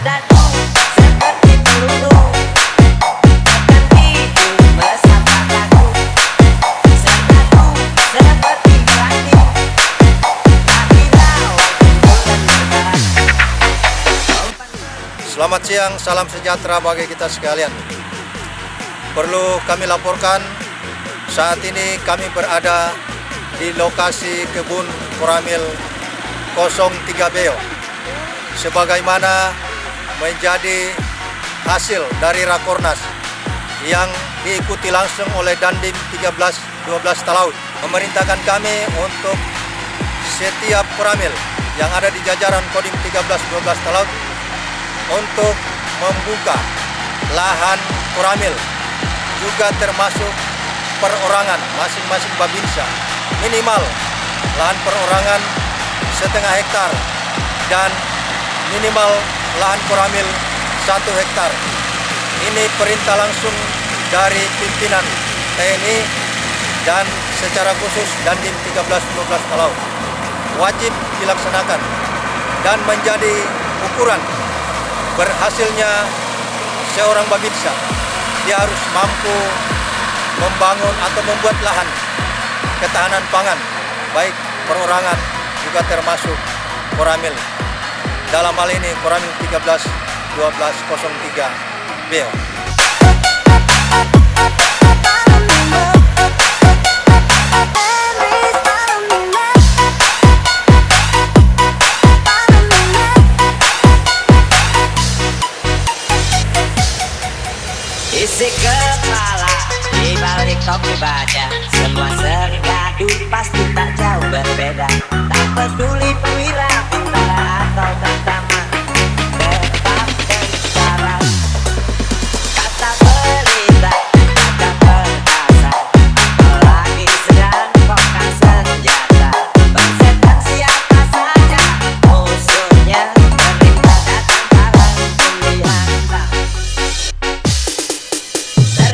Selamat siang, salam sejahtera bagi kita sekalian. Perlu kami laporkan, saat ini kami berada di lokasi kebun koramil 03 Beo. Sebagaimana menjadi hasil dari Rakornas yang diikuti langsung oleh Dandim 13-12 Talaut. Memerintahkan kami untuk setiap koramil yang ada di jajaran Kodim 13-12 Talaut untuk membuka lahan koramil juga termasuk perorangan masing-masing babinsa minimal lahan perorangan setengah hektar dan minimal lahan koramil satu hektar. Ini perintah langsung dari pimpinan TNI dan secara khusus Dandim 13-12 Kalau wajib dilaksanakan dan menjadi ukuran berhasilnya seorang babinsa. Dia harus mampu membangun atau membuat lahan ketahanan pangan baik perorangan juga termasuk koramil dalam hal ini koramil 13 1203 Beo Isi kepala di balik topi baja. Semua sergadu pasti tak jauh berbeda. Tak peduli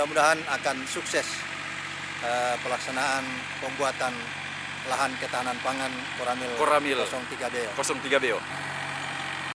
mudah-mudahan akan sukses eh, pelaksanaan pembuatan lahan ketahanan pangan koramil, Koramil. 03 Beo 03 Beo.